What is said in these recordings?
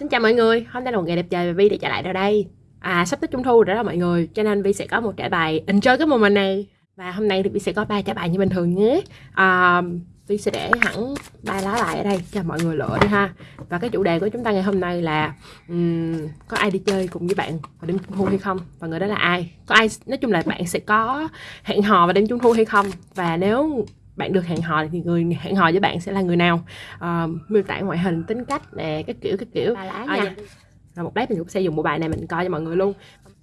Xin chào mọi người, hôm nay là một ngày đẹp trời và Vi đã trở lại rồi đây. À sắp tới trung thu rồi đó mọi người Cho nên Vi sẽ có một trải bài enjoy cái moment này. Và hôm nay thì Vi sẽ có ba trải bài như bình thường nhé. À, Vi sẽ để hẳn ba lá bài ở đây cho mọi người lựa đi ha. Và cái chủ đề của chúng ta ngày hôm nay là um, Có ai đi chơi cùng với bạn vào đêm trung thu hay không? Và người đó là ai? Có ai, nói chung là bạn sẽ có hẹn hò vào đêm trung thu hay không? Và nếu bạn được hẹn hò thì người hẹn hò với bạn sẽ là người nào? Uh, miêu tả ngoại hình tính cách nè cái kiểu cái kiểu. Ba lá à, nha. dạ. rồi một lát mình cũng sẽ dùng bộ bài này mình coi cho mọi người luôn.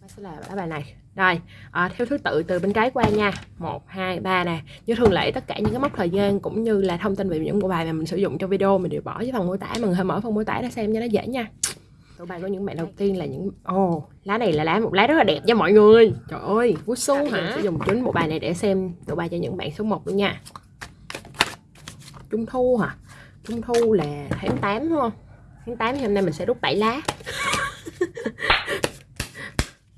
Sẽ là lá bài này. Rồi à, theo thứ tự từ bên trái qua nha. Một hai ba nè. Như thường lệ tất cả những cái mốc thời gian cũng như là thông tin về những bộ bài mà mình sử dụng trong video mình đều bỏ dưới phần mô tả. Người hãy mở phần mô tả để xem cho nó dễ nha. Tụ bài của những bạn đầu tiên là những ồ oh, lá này là lá một lá rất là đẹp nha mọi người. Trời ơi vũ su hả? Sẽ dùng chính bộ bài này để xem tụ bài cho những bạn số 1 luôn nha Trung thu hả? Trung thu là tháng 8 đúng không? Tháng 8 thì hôm nay mình sẽ rút 7 lá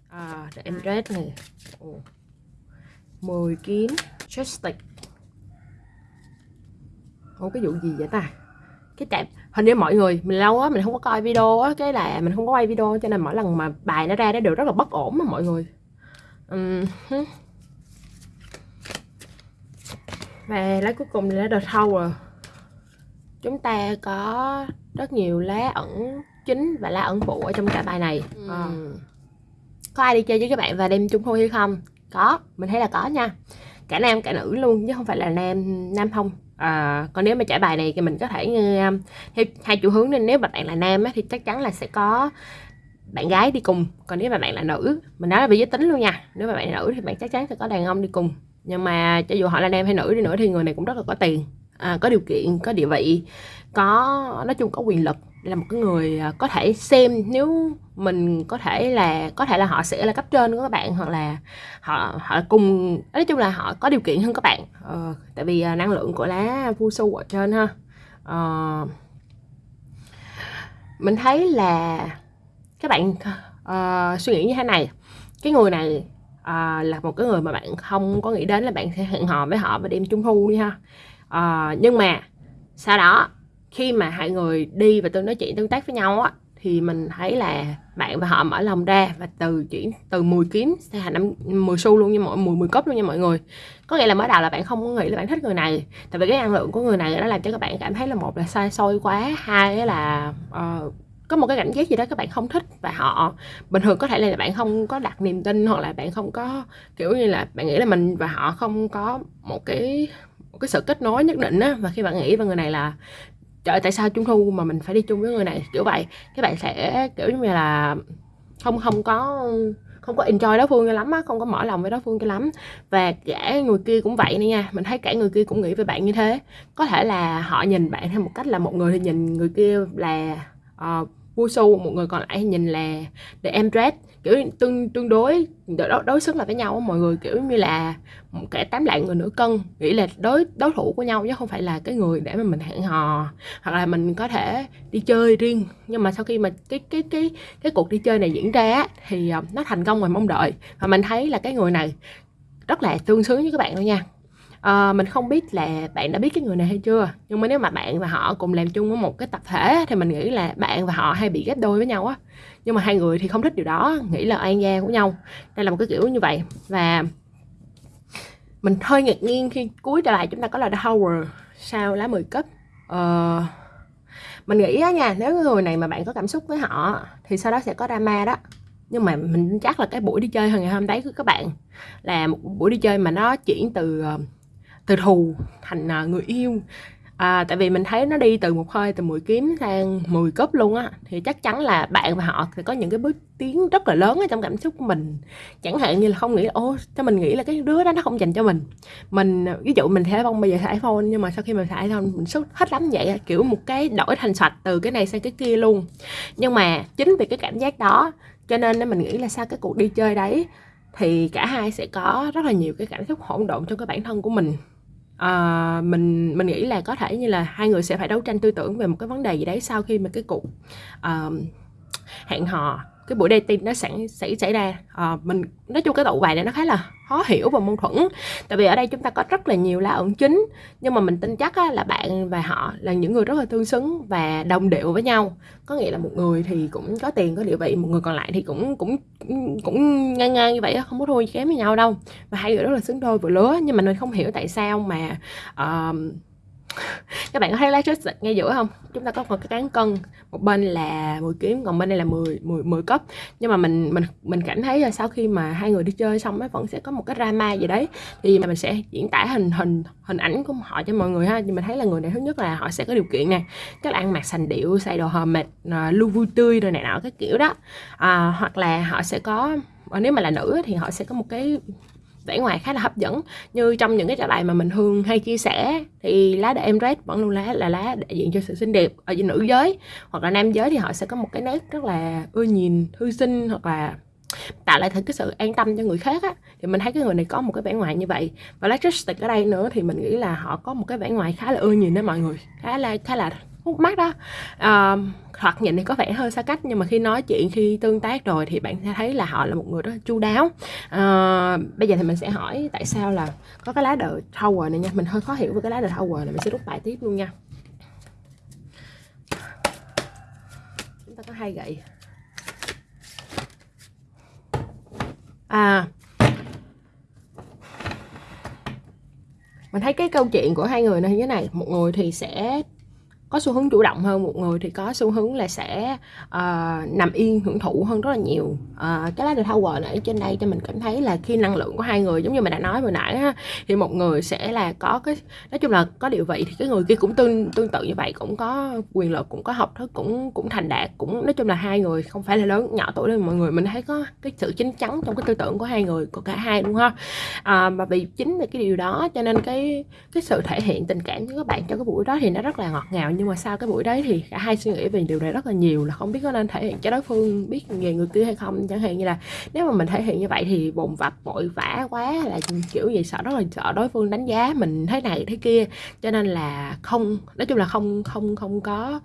à, để em red này Ồ. 10 kiếm Chestic Ủa cái vụ gì vậy ta? Cái chạm Hình như mọi người Mình lâu á Mình không có coi video á Cái là mình không có quay video Cho nên mỗi lần mà bài nó ra nó đều rất là bất ổn mà mọi người um, và lá cuối cùng là lá The Tower chúng ta có rất nhiều lá ẩn chính và lá ẩn phụ ở trong cả bài này. Ừ. Ờ. có ai đi chơi với các bạn và đêm trung thu hay không? Có mình thấy là có nha. Cả nam cả nữ luôn chứ không phải là nam nam không. À, còn nếu mà trải bài này thì mình có thể um, theo hai chiều hướng nên nếu mà bạn là nam á, thì chắc chắn là sẽ có bạn gái đi cùng. Còn nếu mà bạn là nữ mình nói là về giới tính luôn nha. Nếu mà bạn là nữ thì bạn chắc chắn sẽ có đàn ông đi cùng nhưng mà cho dù họ là nam hay nữ đi nữa thì người này cũng rất là có tiền. À, có điều kiện có địa vị có nói chung có quyền lực. Là một cái người à, có thể xem nếu mình có thể là có thể là họ sẽ là cấp trên của các bạn hoặc là họ họ cùng nói chung là họ có điều kiện hơn các bạn. Ờ, tại vì à, năng lượng của lá vu su ở trên ha. Ờ, mình thấy là các bạn uh, suy nghĩ như thế này. Cái người này à, là một cái người mà bạn không có nghĩ đến là bạn sẽ hẹn hò với họ và đêm trung thu đi ha. À, nhưng mà sau đó khi mà hai người đi và tôi nói chuyện tương tác với nhau á thì mình thấy là bạn và họ mở lòng ra và từ chuyển từ 10 kiếm thành năm 10 xu luôn như mọi 10 10 cốc luôn nha mọi người. Có nghĩa là mới đầu là bạn không có nghĩ là bạn thích người này tại vì cái năng lượng của người này nó làm cho các bạn cảm thấy là một là sai xôi quá hai là uh, có một cái cảm giác gì đó các bạn không thích và họ bình thường có thể là bạn không có đặt niềm tin hoặc là bạn không có kiểu như là bạn nghĩ là mình và họ không có một cái một cái sự kết nối nhất định á và khi bạn nghĩ về người này là trời ơi, tại sao trung thu mà mình phải đi chung với người này? Kiểu vậy. Các bạn sẽ kiểu như là không không có không có enjoy đối phương cho lắm á không có mở lòng với đối phương cho lắm. Và cả người kia cũng vậy nữa nha. Mình thấy cả người kia cũng nghĩ về bạn như thế. Có thể là họ nhìn bạn theo một cách là một người thì nhìn người kia là uh, Wushu một người còn lại nhìn là the empress. Kiểu tương tương đối đối, đối xứng lại với nhau mọi người kiểu như là một kẻ tám lạng người nửa cân nghĩ là đối đối thủ của nhau chứ không phải là cái người để mà mình hẹn hò hoặc là mình có thể đi chơi riêng. Nhưng mà sau khi mà cái cái cái cái cuộc đi chơi này diễn ra thì ờ, nó thành công ngoài mong đợi. Và mình thấy là cái người này rất là tương xứng với các bạn luôn nha à, mình không biết là bạn đã biết cái người này hay chưa nhưng mà nếu mà bạn và họ cùng làm chung với một cái tập thể thì mình nghĩ là bạn và họ hay bị ghép đôi với nhau á. Nhưng mà hai người thì không thích điều đó nghĩ là oan gia của nhau. Đây là một cái kiểu như vậy. Và mình hơi ngạc nhiên khi cuối trở lại chúng ta có là The Tower sau lá 10 cấp. Ờ, mình nghĩ á nha nếu cái người này mà bạn có cảm xúc với họ thì sau đó sẽ có drama đó. Nhưng mà mình chắc là cái buổi đi chơi hồi ngày hôm đấy của các bạn là một buổi đi chơi mà nó chuyển từ uh, từ thù thành à, người yêu. À, tại vì mình thấy nó đi từ một hơi từ 10 kiếm sang 10 cấp luôn á. Thì chắc chắn là bạn và họ sẽ có những cái bước tiến rất là lớn ở trong cảm xúc của mình. Chẳng hạn như là không nghĩ là ô cho mình nghĩ là cái đứa đó nó không dành cho mình. Mình ví dụ mình sẽ không bây giờ xài iPhone nhưng mà sau khi mình xài iPhone mình sốt hết lắm vậy kiểu một cái đổi thành sạch từ cái này sang cái kia luôn. Nhưng mà chính vì cái cảm giác đó cho nên mình nghĩ là sau cái cuộc đi chơi đấy thì cả hai sẽ có rất là nhiều cái cảm xúc hỗn độn trong cái bản thân của mình à, mình mình nghĩ là có thể như là hai người sẽ phải đấu tranh tư tưởng về một cái vấn đề gì đấy sau khi mà cái cuộc uh, hẹn hò cái buổi dating nó sẵn xảy xảy ra. À, mình nói chung cái tụ bài này nó khá là khó hiểu và mâu thuẫn. Tại vì ở đây chúng ta có rất là nhiều lá ẩn chính nhưng mà mình tin chắc á, là bạn và họ là những người rất là tương xứng và đồng điệu với nhau. Có nghĩa là một người thì cũng có tiền có địa vị một người còn lại thì cũng cũng cũng ngang ngang như vậy đó, không có thua kém với nhau đâu. Và hai người rất là xứng đôi vừa lứa nhưng mà mình không hiểu tại sao mà uh, các bạn có thấy lá chốt ngay giữa không? Chúng ta có một cái cán cân một bên là 10 kiếm còn bên đây là 10 10 10 cấp nhưng mà mình mình mình cảm thấy là sau khi mà hai người đi chơi xong ấy vẫn sẽ có một cái drama gì đấy. Thì mình sẽ diễn tả hình hình hình ảnh của họ cho mọi người ha. Nhưng mình thấy là người này thứ nhất là họ sẽ có điều kiện nè. Các ăn mặc sành điệu xài đồ hờ mệt à, lưu vui tươi rồi này nọ cái kiểu đó. À, hoặc là họ sẽ có à, nếu mà là nữ thì họ sẽ có một cái vẻ ngoài khá là hấp dẫn. Như trong những cái trả bài mà mình thường hay chia sẻ thì lá để em red vẫn luôn lá là lá đại diện cho sự xinh đẹp ở nữ giới. Hoặc là nam giới thì họ sẽ có một cái nét rất là ưa nhìn thư sinh hoặc là tạo lại cái sự an tâm cho người khác á. Thì mình thấy cái người này có một cái vẻ ngoài như vậy. Và lá Justic ở đây nữa thì mình nghĩ là họ có một cái vẻ ngoài khá là ưa nhìn đó mọi người. Khá là khá là hút mắt đó. Uh, thoạt nhìn thì có vẻ hơi xa cách nhưng mà khi nói chuyện khi tương tác rồi thì bạn sẽ thấy là họ là một người rất là chu đáo. À, bây giờ thì mình sẽ hỏi tại sao là có cái lá đờ Tower này nha. Mình hơi khó hiểu về cái lá đờ Tower này mình sẽ rút bài tiếp luôn nha. Chúng ta có hai gậy. À mình thấy cái câu chuyện của hai người này như thế này. Một người thì sẽ có xu hướng chủ động hơn một người thì có xu hướng là sẽ uh, nằm yên hưởng thụ hơn rất là nhiều. Uh, cái lá được thao quờ ở trên đây cho mình cảm thấy là khi năng lượng của hai người giống như mình đã nói vừa nãy ha, thì một người sẽ là có cái nói chung là có điều vị thì cái người kia cũng tương tương tự như vậy cũng có quyền lực cũng có học thức cũng cũng thành đạt cũng nói chung là hai người không phải là lớn nhỏ tuổi đâu mọi người mình thấy có cái sự chín chắn trong cái tư tưởng của hai người của cả hai đúng không? À, mà vì chính là cái điều đó cho nên cái cái sự thể hiện tình cảm với các bạn trong cái buổi đó thì nó rất là ngọt ngào nhưng mà sau cái buổi đấy thì cả hai suy nghĩ về điều này rất là nhiều là không biết có nên thể hiện cho đối phương biết về người kia hay không. Chẳng hạn như là nếu mà mình thể hiện như vậy thì bồn vập vội vã quá là kiểu gì sợ rất là sợ đối phương đánh giá mình thế này thế kia. Cho nên là không nói chung là không không không có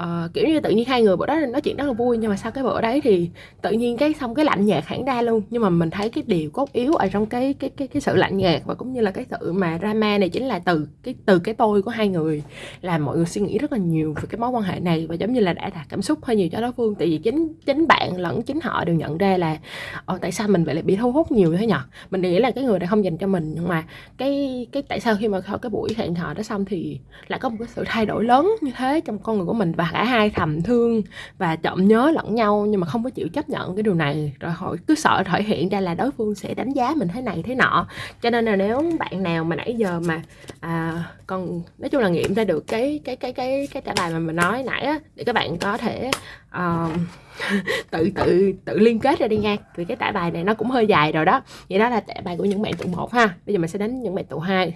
uh, kiểu như tự nhiên hai người bữa đó nói chuyện rất là vui. Nhưng mà sau cái bữa đấy thì tự nhiên cái xong cái lạnh nhạt hẳn ra luôn. Nhưng mà mình thấy cái điều cốt yếu ở trong cái cái cái cái sự lạnh nhạt và cũng như là cái sự mà drama này chính là từ cái từ cái tôi của hai người là mọi người suy nghĩ rất là nhiều về cái mối quan hệ này và giống như là đã đạt cảm xúc hơi nhiều cho đối phương. Tại vì chính chính bạn lẫn chính họ đều nhận ra là ờ, tại sao mình vậy lại bị thu hút nhiều thế nhở mình nghĩ là cái người này không dành cho mình nhưng mà cái cái tại sao khi mà cái buổi hẹn hò đó xong thì lại có một cái sự thay đổi lớn như thế trong con người của mình và cả hai thầm thương và chậm nhớ lẫn nhau nhưng mà không có chịu chấp nhận cái điều này. Rồi họ cứ sợ thể hiện ra là đối phương sẽ đánh giá mình thế này thế nọ. Cho nên là nếu bạn nào mà nãy giờ mà à, còn nói chung là nghiệm ra được cái cái cái cái cái cái trả bài mà mình nói nãy á để các bạn có thể uh, tự tự tự liên kết ra đi nha. Vì cái tải bài này nó cũng hơi dài rồi đó. Vậy đó là tải bài của những bạn tụ một ha. Bây giờ mình sẽ đến những bạn tụ hai.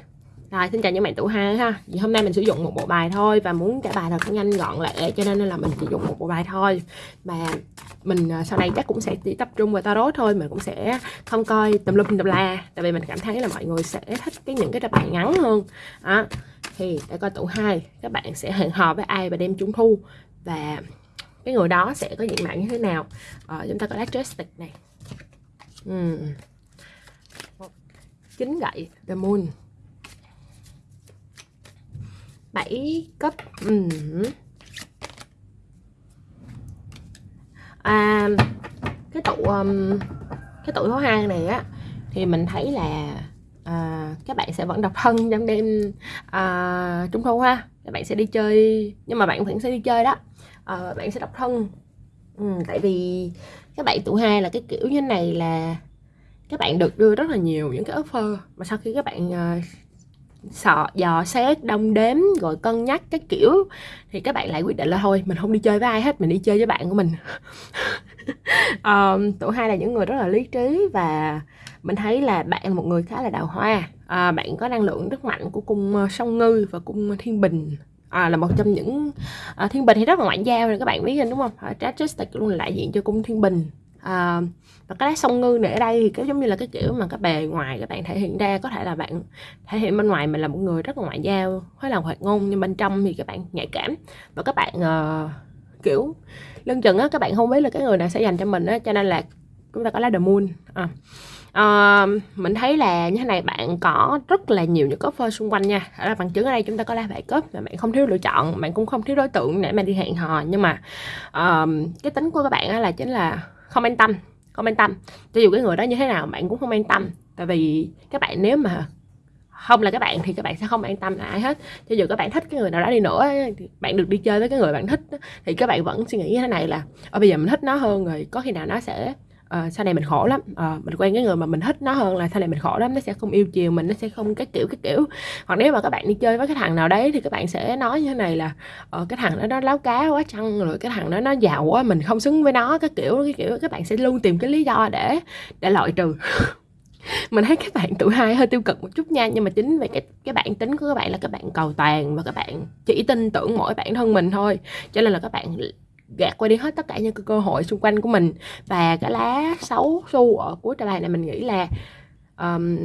Rồi xin chào những bạn tụ hai ha. Vì hôm nay mình sử dụng một bộ bài thôi và muốn trả bài thật nhanh gọn lẹ cho nên là mình chỉ dùng một bộ bài thôi. Mà mình ờ, sau này chắc cũng sẽ chỉ tập trung vào tarot thôi mình cũng sẽ không coi tùm lum tùm la. Tại vì mình cảm thấy là mọi người sẽ thích cái những cái trả bài ngắn hơn. Đó thì đã có tụ hai các bạn sẽ hẹn hò với ai và đem trung thu và cái người đó sẽ có diện mạo như thế nào ờ, chúng ta có lá stick này uhm. chín gậy the moon 7 cấp uhm. à, cái tụ um, cái tụ số 2 này á thì mình thấy là à, các bạn sẽ vẫn độc thân trong đêm à, trung thu ha. Các bạn sẽ đi chơi nhưng mà bạn vẫn sẽ đi chơi đó. À, bạn sẽ độc thân. Ừ, tại vì các bạn tụ hai là cái kiểu như này là các bạn được đưa rất là nhiều những cái offer. Mà sau khi các bạn uh, sợ dò xét đông đếm rồi cân nhắc cái kiểu thì các bạn lại quyết định là thôi mình không đi chơi với ai hết mình đi chơi với bạn của mình. Um, tụi hai là những người rất là lý trí và mình thấy là bạn là một người khá là đào hoa. À, bạn có năng lượng rất mạnh của cung ờ, song ngư và cung thiên bình. À, là một trong những à, thiên bình thì rất là ngoại giao rồi các bạn biết đúng không? Ờ, à, Tragic luôn là đại diện cho cung thiên bình. À, và cái lá sông ngư này ở đây thì cái giống như là cái kiểu mà cái bề ngoài các bạn thể hiện ra có thể là bạn thể hiện bên ngoài mình là một người rất là ngoại giao khá là hoạt ngôn nhưng bên trong thì các bạn nhạy cảm. Và các bạn uh, kiểu lưng chừng á các bạn không biết là cái người nào sẽ dành cho mình á cho nên là chúng ta có lá the moon. À uh, mình thấy là như thế này bạn có rất là nhiều những offer xung quanh nha. Ở là bằng chứng ở đây chúng ta có lá bài cấp mà bạn không thiếu lựa chọn bạn cũng không thiếu đối tượng để mà đi hẹn hò. Nhưng mà uh, cái tính của các bạn là chính là không an tâm không an tâm. Cho dù cái người đó như thế nào bạn cũng không an tâm. Tại vì các bạn nếu mà không là các bạn thì các bạn sẽ không an tâm là ai hết. Cho dù các bạn thích cái người nào đó đi nữa thì bạn được đi chơi với cái người bạn thích thì các bạn vẫn suy nghĩ như thế này là ở bây giờ mình thích nó hơn rồi có khi nào nó sẽ uh, sau này mình khổ lắm. Uh, mình quen cái người mà mình thích nó hơn là sau này mình khổ lắm nó sẽ không yêu chiều mình nó sẽ không cái kiểu cái kiểu. Hoặc nếu mà các bạn đi chơi với cái thằng nào đấy thì các bạn sẽ nói như thế này là uh, cái thằng đó nó láo cá quá chăng rồi cái thằng đó nó giàu quá mình không xứng với nó cái kiểu cái kiểu. Các bạn sẽ luôn tìm cái lý do để để loại trừ. Mình thấy các bạn tuổi hai hơi tiêu cực một chút nha nhưng mà chính về cái cái bản tính của các bạn là các bạn cầu toàn và các bạn chỉ tin tưởng mỗi bản thân mình thôi. Cho nên là các bạn gạt qua đi hết tất cả những cái cơ hội xung quanh của mình. Và cái lá xấu xu ở cuối tờ bài này mình nghĩ là um,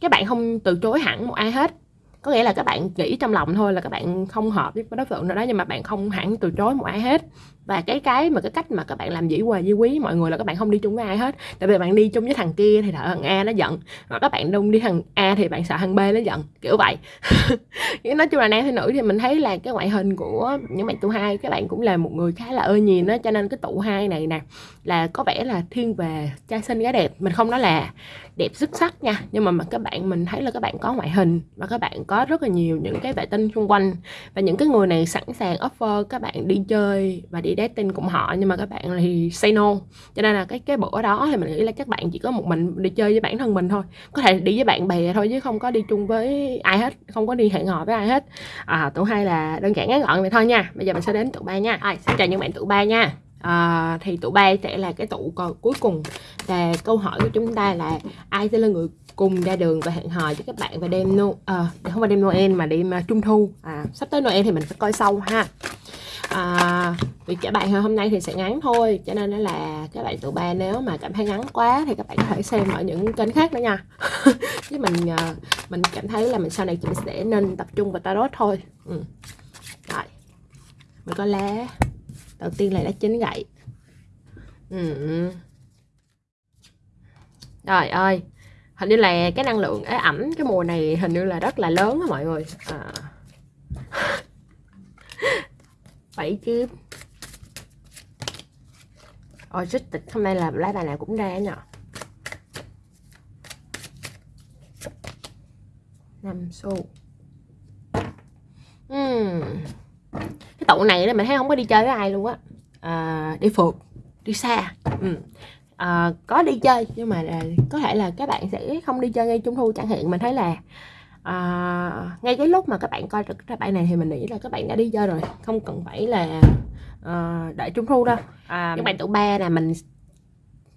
các bạn không từ chối hẳn một ai hết. Có nghĩa là các bạn nghĩ trong lòng thôi là các bạn không hợp với đối tượng nào đó nhưng mà bạn không hẳn từ chối một ai hết và cái cái mà cái cách mà các bạn làm dĩ hòa di quý mọi người là các bạn không đi chung với ai hết. Tại vì bạn đi chung với thằng kia thì thằng A nó giận mà các bạn đông đi thằng A thì bạn sợ thằng B nó giận kiểu vậy. Nói chung là nam hay nữ thì mình thấy là cái ngoại hình của những bạn tụ hai các bạn cũng là một người khá là ơi nhìn đó cho nên cái tụ hai này nè là có vẻ là thiên về trai xinh gái đẹp. Mình không nói là đẹp xuất sắc nha nhưng mà, mà các bạn mình thấy là các bạn có ngoại hình và các bạn có rất là nhiều những cái vệ tinh xung quanh. Và những cái người này sẵn sàng offer các bạn đi chơi và đi dating cùng họ nhưng mà các bạn thì say no. Cho nên là cái cái bữa đó thì mình nghĩ là các bạn chỉ có một mình đi chơi với bản thân mình thôi. Có thể đi với bạn bè thôi chứ không có đi chung với ai hết không có đi hẹn hò với ai hết. À tụ hai là đơn giản ngắn gọn vậy thôi nha. Bây giờ mình sẽ đến tụ ba nha. À, xin chào những bạn tụ ba nha. À, thì tụ ba sẽ là cái tụ cuối cùng. Và câu hỏi của chúng ta là ai sẽ là người cùng ra đường và hẹn hò với các bạn và đêm no à, không phải đêm Noel mà đêm uh, Trung Thu. À, sắp tới Noel thì mình phải coi sau ha à, vì trả bài hôm nay thì sẽ ngắn thôi cho nên là các bạn tụ ba nếu mà cảm thấy ngắn quá thì các bạn có thể xem ở những kênh khác nữa nha chứ mình ờ, mình cảm thấy là mình sau này mình sẽ nên tập trung vào tarot thôi ừ. rồi mình có lá đầu tiên là lá chín gậy ừ. trời ơi hình như là cái năng lượng ế ẩm cái mùa này hình như là rất là lớn á mọi người à. bảy kiếm ôi rất tịch. Hôm nay là lá bài nào cũng ra nhở. Năm xu. Uhm cái tụ này đó mình thấy không có đi chơi với ai luôn á. À, đi phượt đi xa. Uhm. à, có đi chơi nhưng mà là, có thể là các bạn sẽ không đi chơi ngay trung thu chẳng hạn. Mình thấy là à, ngay cái lúc mà các bạn coi được các bạn này thì mình nghĩ là các bạn đã đi chơi rồi. Không cần phải là à, đợi trung thu đâu. À, những bạn tụ ba nè mình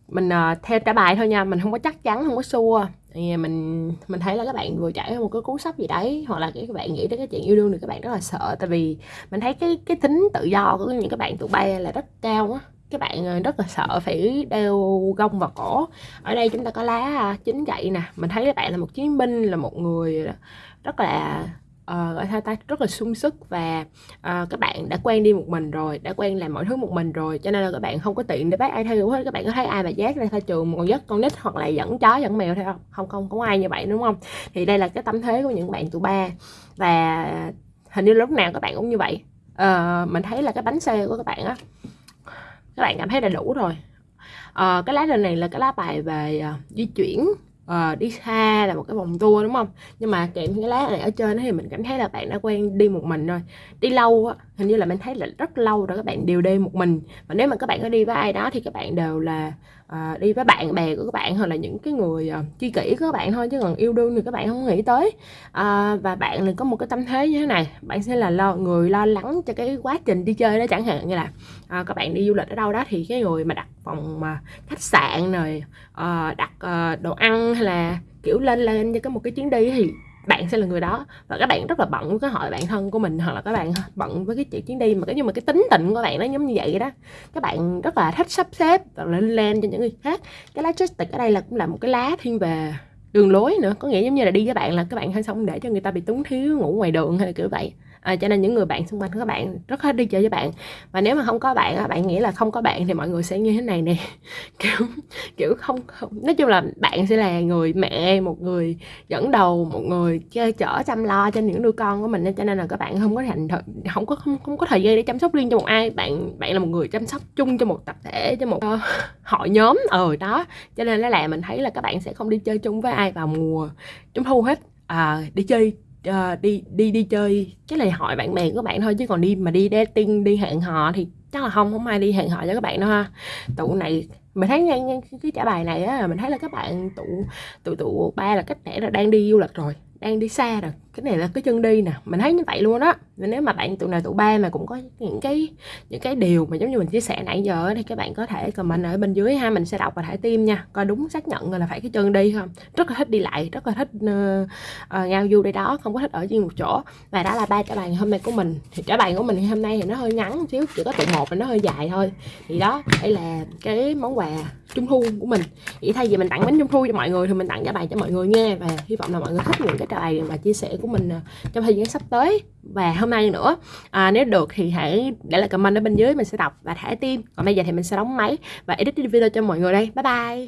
mình uh, theo trả bài thôi nha. Mình không có chắc chắn không có xua. Thì mình mình thấy là các bạn vừa trải qua một cái cú sốc gì đấy hoặc là các bạn nghĩ đến cái chuyện yêu đương thì các bạn rất là sợ. Tại vì mình thấy cái cái tính tự do của những các bạn tụi bay là rất cao á các bạn ờ, rất là sợ phải đeo gông vào cổ. Ở đây chúng ta có lá à, chính gậy nè. Mình thấy các bạn là một chiến binh là một người rất là uh, gọi sao ta rất là sung sức và uh, các bạn đã quen đi một mình rồi đã quen làm mọi thứ một mình rồi. Cho nên là các bạn không có tiện để bác ai theo hết. Các bạn có thấy ai mà giác ra thay trường một con dắt con nít hoặc là dẫn chó dẫn mèo theo không? Không không có ai như vậy đúng không? Thì đây là cái tâm thế của những bạn tụ ba. Và hình như lúc nào các bạn cũng như vậy. Uh, mình thấy là cái bánh xe của các bạn á các bạn cảm thấy là đủ rồi. À, cái lá đơn này là cái lá bài về uh, di chuyển uh, đi xa là một cái vòng tour đúng không? Nhưng mà kèm cái lá này ở trên thì mình cảm thấy là bạn đã quen đi một mình rồi. Đi lâu á hình như là mình thấy là rất lâu rồi các bạn đều đi một mình. Và nếu mà các bạn có đi với ai đó thì các bạn đều là uh, đi với bạn bè của các bạn hoặc là những cái người ờ, uh, chi kỷ của các bạn thôi chứ còn yêu đương thì các bạn không nghĩ tới. Uh, và bạn thì có một cái tâm thế như thế này bạn sẽ là lo người lo lắng cho cái quá trình đi chơi đó chẳng hạn như là uh, các bạn đi du lịch ở đâu đó thì cái người mà đặt phòng mà khách sạn rồi uh, đặt uh, đồ ăn hay là kiểu lên lên cho cái một cái chuyến đi thì bạn sẽ là người đó. Và các bạn rất là bận với cái hội bạn thân của mình hoặc là các bạn bận với cái chuyện chuyến đi mà cái nhưng mà cái tính tình của bạn nó giống như vậy đó. Các bạn rất là thích sắp xếp và lên lên cho những người khác. Cái lá logistics ở đây là cũng là một cái lá thiên về đường lối nữa. Có nghĩa giống như là đi với bạn là các bạn hay xong để cho người ta bị túng thiếu ngủ ngoài đường hay là kiểu vậy à, cho nên những người bạn xung quanh của các bạn rất hết đi chơi với bạn. Và nếu mà không có bạn bạn nghĩ là không có bạn thì mọi người sẽ như thế này nè. Kiểu kiểu không, không nói chung là bạn sẽ là người mẹ một người dẫn đầu một người chơi chở chăm lo cho những đứa con của mình cho nên là các bạn không có thành không có không, không có thời gian để chăm sóc riêng cho một ai. Bạn bạn là một người chăm sóc chung cho một tập thể cho một uh, hội nhóm. Ở ừ, đó. Cho nên là, là mình thấy là các bạn sẽ không đi chơi chung với ai vào mùa trung thu hết. À, đi chơi uh, đi đi đi chơi. Cái này hỏi bạn bè của bạn thôi chứ còn đi mà đi dating đi hẹn hò thì chắc là không không ai đi hẹn hò cho các bạn đâu ha. Tụ này mình thấy ngay cái trả bài này á mình thấy là các bạn tụ tụ tụ ba là cách để là đang đi du lịch rồi đang đi xa rồi cái này là cái chân đi nè mình thấy như vậy luôn đó nếu mà bạn tụi nào tụi ba mà cũng có những cái những cái điều mà giống như mình chia sẻ nãy giờ thì các bạn có thể comment ở bên dưới ha mình sẽ đọc và thả tim nha. Coi đúng xác nhận là phải cái chân đi không rất là thích đi lại rất là thích uh, uh, ngao du đây đó không có thích ở riêng một chỗ. Và đó là ba trả bài hôm nay của mình. Thì trả bài của mình hôm nay thì nó hơi ngắn một xíu chỉ có tụ một và nó hơi dài thôi. Thì đó đây là cái món quà trung thu của mình. Vậy thay vì mình tặng bánh trung thu cho mọi người thì mình tặng trả bài cho mọi người nghe và hy vọng là mọi người thích những cái trả bài và chia sẻ của mình à, trong thời gian sắp tới. Và hôm nay nữa à, nếu được thì hãy để lại comment ở bên dưới mình sẽ đọc và thả tim. Còn bây giờ thì mình sẽ đóng máy và edit video cho mọi người đây. Bye bye.